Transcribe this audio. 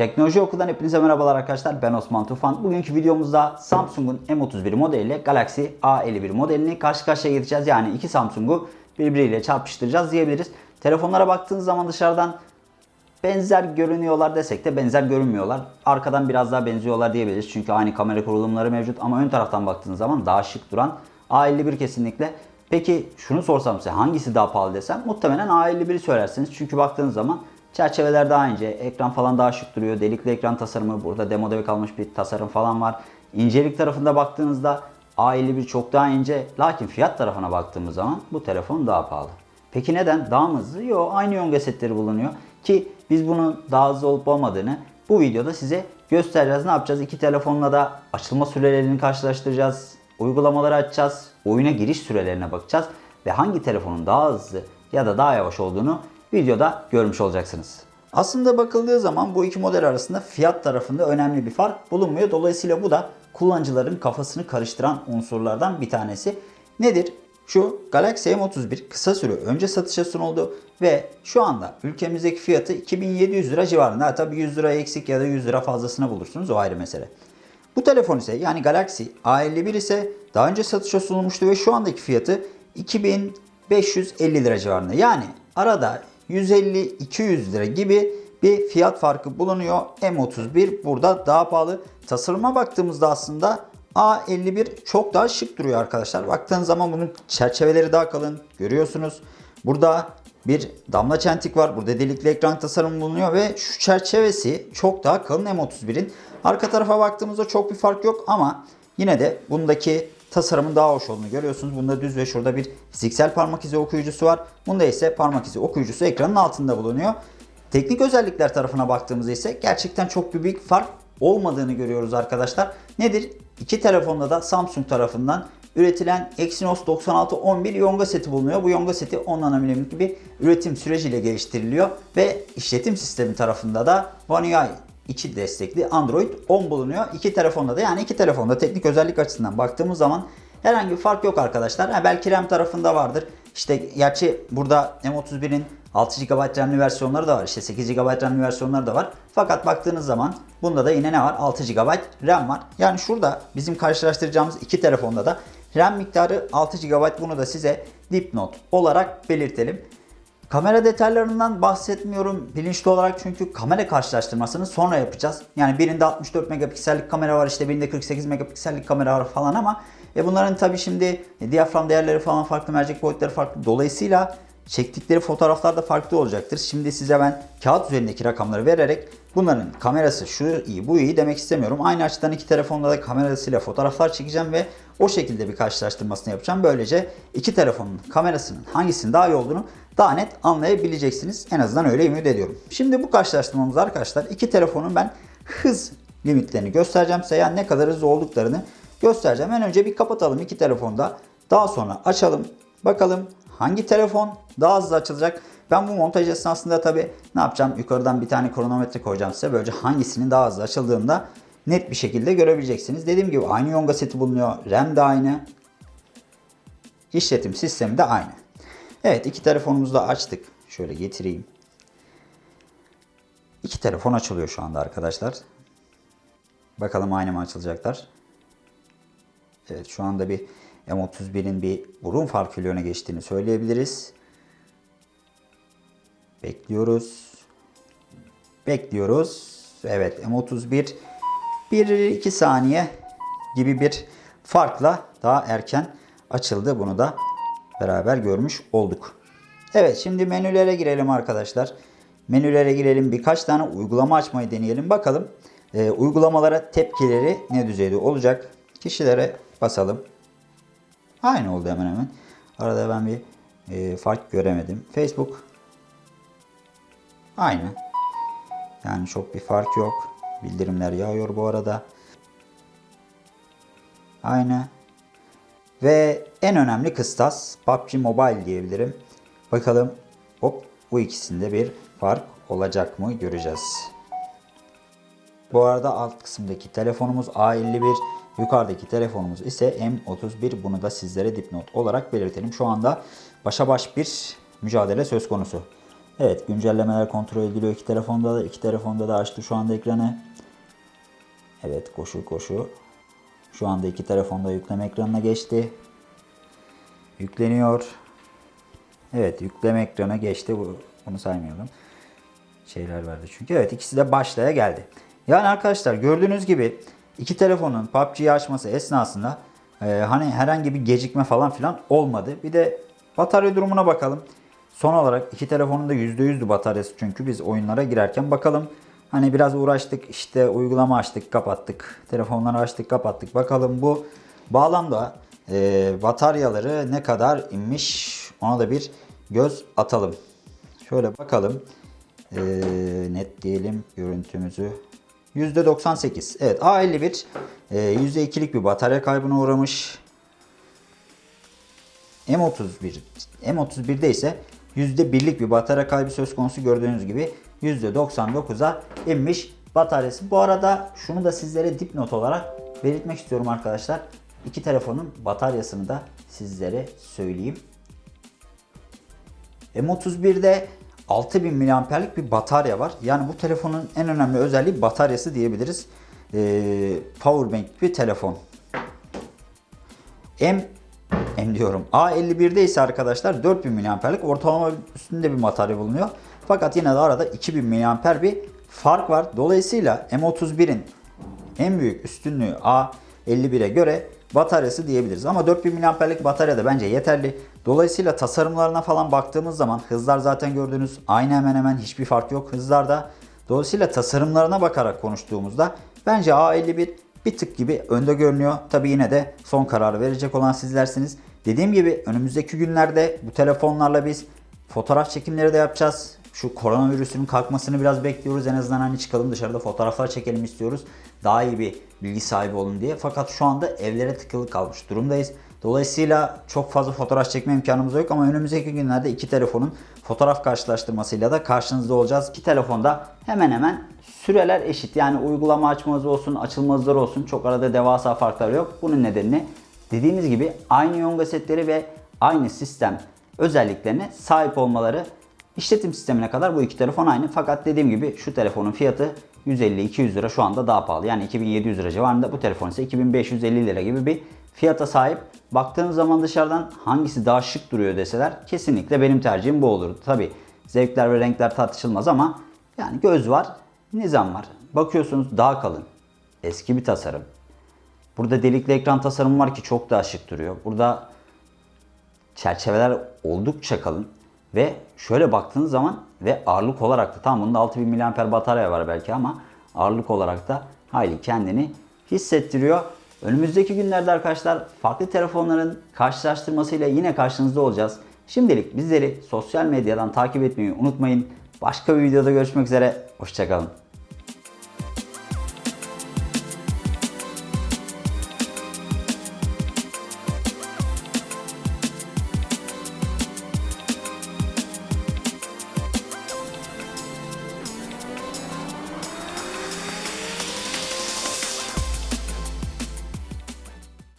Teknoloji Okul'dan hepinize merhabalar arkadaşlar. Ben Osman Tufan. Bugünkü videomuzda Samsung'un M31 modeliyle Galaxy A51 modelini karşı karşıya getireceğiz. Yani iki Samsung'u birbiriyle çarpıştıracağız diyebiliriz. Telefonlara baktığınız zaman dışarıdan benzer görünüyorlar desek de benzer görünmüyorlar. Arkadan biraz daha benziyorlar diyebiliriz. Çünkü aynı kamera kurulumları mevcut ama ön taraftan baktığınız zaman daha şık duran A51 kesinlikle. Peki şunu sorsam size hangisi daha pahalı desem muhtemelen A51'i söylersiniz. Çünkü baktığınız zaman çerçeveler daha ince, ekran falan daha şık duruyor. Delikli ekran tasarımı, burada demoda kalmış bir tasarım falan var. İncelik tarafında baktığınızda A51 çok daha ince. Lakin fiyat tarafına baktığımız zaman bu telefon daha pahalı. Peki neden? Daha mı hızlı? Yok aynı yonga setleri bulunuyor. Ki biz bunun daha hızlı olup olmadığını bu videoda size göstereceğiz. Ne yapacağız? İki telefonla da açılma sürelerini karşılaştıracağız. Uygulamaları açacağız. Oyuna giriş sürelerine bakacağız. Ve hangi telefonun daha hızlı ya da daha yavaş olduğunu videoda görmüş olacaksınız. Aslında bakıldığı zaman bu iki model arasında fiyat tarafında önemli bir fark bulunmuyor. Dolayısıyla bu da kullanıcıların kafasını karıştıran unsurlardan bir tanesi. Nedir? Şu Galaxy M31 kısa süre önce satışa sunuldu ve şu anda ülkemizdeki fiyatı 2700 lira civarında. Ha, Tabii 100 lira eksik ya da 100 lira fazlasını bulursunuz o ayrı mesele. Bu telefon ise yani Galaxy A51 ise daha önce satışa sunulmuştu ve şu andaki fiyatı 2550 lira civarında. Yani arada 150-200 lira gibi bir fiyat farkı bulunuyor. M31 burada daha pahalı. Tasarıma baktığımızda aslında A51 çok daha şık duruyor arkadaşlar. Baktığınız zaman bunun çerçeveleri daha kalın görüyorsunuz. Burada bir damla çentik var. Burada delikli ekran tasarımı bulunuyor ve şu çerçevesi çok daha kalın M31'in. Arka tarafa baktığımızda çok bir fark yok ama yine de bundaki tasarımın daha hoş olduğunu görüyorsunuz. Bunda düz ve şurada bir fiziksel parmak izi okuyucusu var. Bunda ise parmak izi okuyucusu ekranın altında bulunuyor. Teknik özellikler tarafına baktığımızda ise gerçekten çok bir büyük fark olmadığını görüyoruz arkadaşlar. Nedir? İki telefonda da Samsung tarafından üretilen Exynos 9611 yonga seti bulunuyor. Bu yonga seti 10 nanomilimlik bir üretim süreciyle geliştiriliyor ve işletim sistemi tarafında da One UI içi destekli Android 10 bulunuyor. İki telefonda da yani iki telefonda teknik özellik açısından baktığımız zaman herhangi bir fark yok arkadaşlar. Ha, belki RAM tarafında vardır. İşte gerçi burada M31'in 6 GB RAM'li versiyonları da var. İşte 8 GB RAM'li versiyonları da var. Fakat baktığınız zaman bunda da yine ne var? 6 GB RAM var. Yani şurada bizim karşılaştıracağımız iki telefonda da RAM miktarı 6 GB. Bunu da size dipnot olarak belirtelim. Kamera detaylarından bahsetmiyorum bilinçli olarak çünkü kamera karşılaştırmasını sonra yapacağız. Yani birinde 64 megapiksellik kamera var işte birinde 48 megapiksellik kamera var falan ama e bunların tabi şimdi diyafram değerleri falan farklı, mercek boyutları farklı. Dolayısıyla çektikleri fotoğraflar da farklı olacaktır. Şimdi size ben kağıt üzerindeki rakamları vererek bunların kamerası şu iyi bu iyi demek istemiyorum. Aynı açıdan iki telefonla da kamerasıyla fotoğraflar çekeceğim ve o şekilde bir karşılaştırmasını yapacağım. Böylece iki telefonun kamerasının hangisinin daha iyi olduğunu daha net anlayabileceksiniz. En azından öyle ümit ediyorum. Şimdi bu karşılaştırmamızda arkadaşlar iki telefonun ben hız limitlerini göstereceğim size. Yani ne kadar hızlı olduklarını göstereceğim. En önce bir kapatalım iki telefonda. Daha sonra açalım. Bakalım hangi telefon daha hızlı açılacak. Ben bu montaj esnasında tabi ne yapacağım? Yukarıdan bir tane kronometre koyacağım size. Böylece hangisinin daha hızlı açıldığında net bir şekilde görebileceksiniz. Dediğim gibi aynı yonga seti bulunuyor. RAM de aynı. İşletim sistemi de aynı. Evet iki telefonumuzu da açtık. Şöyle getireyim. İki telefon açılıyor şu anda arkadaşlar. Bakalım aynı mı açılacaklar. Evet şu anda bir M31'in bir burun farkıyla öne geçtiğini söyleyebiliriz. Bekliyoruz. Bekliyoruz. Evet M31 1-2 saniye gibi bir farkla daha erken açıldı. Bunu da beraber görmüş olduk. Evet şimdi menülere girelim arkadaşlar. Menülere girelim. Birkaç tane uygulama açmayı deneyelim. Bakalım e, uygulamalara tepkileri ne düzeyde olacak. Kişilere basalım. Aynı oldu hemen hemen. Arada ben bir e, fark göremedim. Facebook aynı. Yani çok bir fark yok. Bildirimler yağıyor bu arada. Aynı. Ve en önemli kıstas PUBG Mobile diyebilirim. Bakalım hop bu ikisinde bir fark olacak mı göreceğiz. Bu arada alt kısımdaki telefonumuz A51, yukarıdaki telefonumuz ise M31. Bunu da sizlere dipnot olarak belirtelim. Şu anda başa baş bir mücadele söz konusu. Evet güncellemeler kontrol ediliyor iki telefonda da. iki telefonda da açtı şu anda ekranı. Evet koşu koşu. Şu anda iki telefonda yükleme ekranına geçti. Yükleniyor. Evet yükleme ekranına geçti. Bu, bunu saymayalım. Şeyler verdi çünkü. Evet ikisi de başlaya geldi. Yani arkadaşlar gördüğünüz gibi iki telefonun PUBG'yi açması esnasında e, hani herhangi bir gecikme falan filan olmadı. Bir de batarya durumuna bakalım. Son olarak iki telefonun da %100'dü bataryası çünkü biz oyunlara girerken bakalım. Hani biraz uğraştık işte uygulama açtık kapattık. Telefonları açtık kapattık. Bakalım bu bağlamda e, bataryaları ne kadar inmiş ona da bir göz atalım. Şöyle bakalım. E, net diyelim görüntümüzü. %98. Evet A51 e, %2'lik bir batarya kaybına uğramış. M31 M31'de ise %1'lik bir batarya kaybı söz konusu gördüğünüz gibi %99'a inmiş bataryası. Bu arada şunu da sizlere dipnot olarak belirtmek istiyorum arkadaşlar. İki telefonun bataryasını da sizlere söyleyeyim. M31'de 6000 mAh'lik bir batarya var. Yani bu telefonun en önemli özelliği bataryası diyebiliriz. Ee, powerbank bir telefon. M M diyorum. A51'de ise arkadaşlar 4000 mAh'lik ortalama üstünde bir batarya bulunuyor. Fakat yine de arada 2000 mAh bir fark var. Dolayısıyla M31'in en büyük üstünlüğü A51'e göre bataryası diyebiliriz. Ama 4000 mAh'lik batarya da bence yeterli. Dolayısıyla tasarımlarına falan baktığımız zaman hızlar zaten gördüğünüz aynı hemen hemen hiçbir fark yok hızlarda. Dolayısıyla tasarımlarına bakarak konuştuğumuzda bence A51 bir tık gibi önde görünüyor. Tabi yine de son kararı verecek olan sizlersiniz. Dediğim gibi önümüzdeki günlerde bu telefonlarla biz fotoğraf çekimleri de yapacağız. Şu koronavirüsünün kalkmasını biraz bekliyoruz. En azından hani çıkalım dışarıda fotoğraflar çekelim istiyoruz. Daha iyi bir bilgi sahibi olun diye. Fakat şu anda evlere tıkılı kalmış durumdayız. Dolayısıyla çok fazla fotoğraf çekme imkanımız yok ama önümüzdeki günlerde iki telefonun fotoğraf karşılaştırmasıyla da karşınızda olacağız. İki telefonda hemen hemen süreler eşit. Yani uygulama açmanız olsun, açılma hızları olsun çok arada devasa farklar yok. Bunun nedenini dediğimiz gibi aynı yonga setleri ve aynı sistem özelliklerine sahip olmaları İşletim sistemine kadar bu iki telefon aynı. Fakat dediğim gibi şu telefonun fiyatı 150-200 lira şu anda daha pahalı. Yani 2700 lira civarında bu telefon ise 2550 lira gibi bir fiyata sahip. Baktığınız zaman dışarıdan hangisi daha şık duruyor deseler kesinlikle benim tercihim bu olurdu. Tabi zevkler ve renkler tartışılmaz ama yani göz var, nizam var. Bakıyorsunuz daha kalın, eski bir tasarım. Burada delikli ekran tasarımı var ki çok daha şık duruyor. Burada çerçeveler oldukça kalın. Ve şöyle baktığınız zaman ve ağırlık olarak da tam bunda 6000 mAh batarya var belki ama ağırlık olarak da hayli kendini hissettiriyor. Önümüzdeki günlerde arkadaşlar farklı telefonların karşılaştırmasıyla yine karşınızda olacağız. Şimdilik bizleri sosyal medyadan takip etmeyi unutmayın. Başka bir videoda görüşmek üzere. Hoşçakalın.